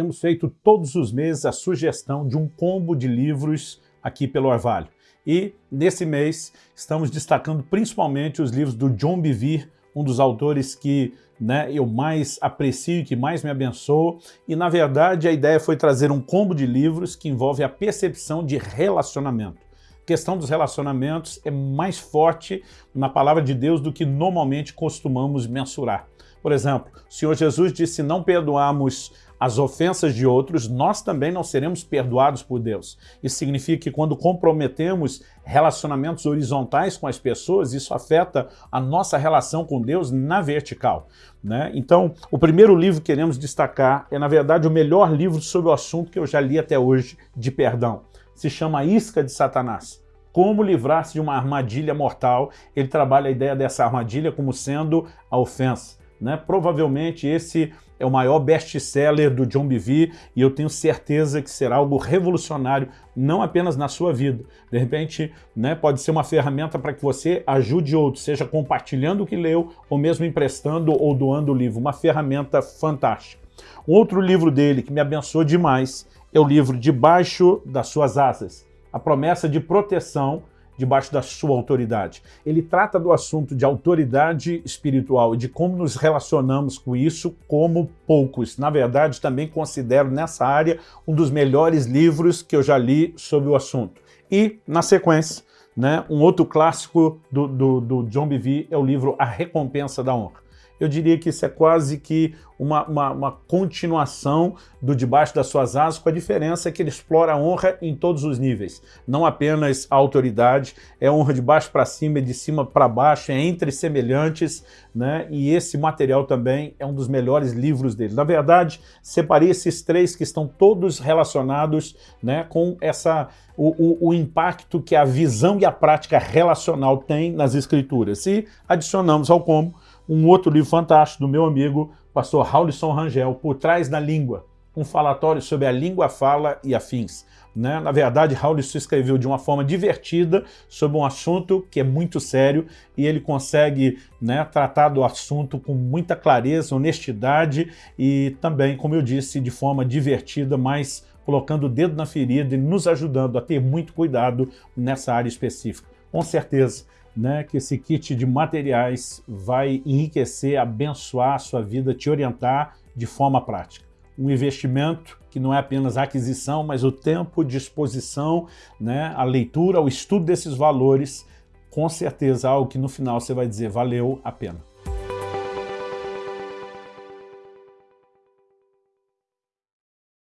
temos feito todos os meses a sugestão de um combo de livros aqui pelo Orvalho. E nesse mês estamos destacando principalmente os livros do John Bevere, um dos autores que né, eu mais aprecio, que mais me abençoa. E na verdade a ideia foi trazer um combo de livros que envolve a percepção de relacionamento. A questão dos relacionamentos é mais forte na palavra de Deus do que normalmente costumamos mensurar. Por exemplo, o Senhor Jesus disse não perdoamos as ofensas de outros, nós também não seremos perdoados por Deus. Isso significa que quando comprometemos relacionamentos horizontais com as pessoas, isso afeta a nossa relação com Deus na vertical. Né? Então, o primeiro livro que queremos destacar é, na verdade, o melhor livro sobre o assunto que eu já li até hoje de perdão. Se chama Isca de Satanás. Como livrar-se de uma armadilha mortal. Ele trabalha a ideia dessa armadilha como sendo a ofensa. Né? Provavelmente esse é o maior best-seller do John Bevere e eu tenho certeza que será algo revolucionário, não apenas na sua vida. De repente, né, pode ser uma ferramenta para que você ajude outros, seja compartilhando o que leu ou mesmo emprestando ou doando o livro. Uma ferramenta fantástica. Um outro livro dele que me abençoou demais é o livro Debaixo das Suas Asas. A promessa de proteção debaixo da sua autoridade. Ele trata do assunto de autoridade espiritual e de como nos relacionamos com isso como poucos. Na verdade, também considero nessa área um dos melhores livros que eu já li sobre o assunto. E, na sequência, né, um outro clássico do, do, do John Bevere é o livro A Recompensa da Honra eu diria que isso é quase que uma, uma, uma, continuação do Debaixo das Suas Asas, com a diferença que ele explora a honra em todos os níveis. Não apenas a autoridade, é honra de baixo para cima, é de cima para baixo, é entre semelhantes, né? e esse material também é um dos melhores livros dele. Na verdade, separei esses três que estão todos relacionados né, com essa, o, o, o impacto que a visão e a prática relacional tem nas escrituras. E adicionamos ao combo um outro livro fantástico do meu amigo, pastor Raulison Rangel, Por Trás da Língua, um falatório sobre a língua, fala e afins. Né? Na verdade, Raulison escreveu de uma forma divertida sobre um assunto que é muito sério e ele consegue né, tratar do assunto com muita clareza, honestidade e também, como eu disse, de forma divertida, mas colocando o dedo na ferida e nos ajudando a ter muito cuidado nessa área específica. Com certeza, né, que esse kit de materiais vai enriquecer, abençoar a sua vida, te orientar de forma prática. Um investimento que não é apenas a aquisição, mas o tempo, disposição, né, a leitura, o estudo desses valores, com certeza algo que no final você vai dizer valeu a pena.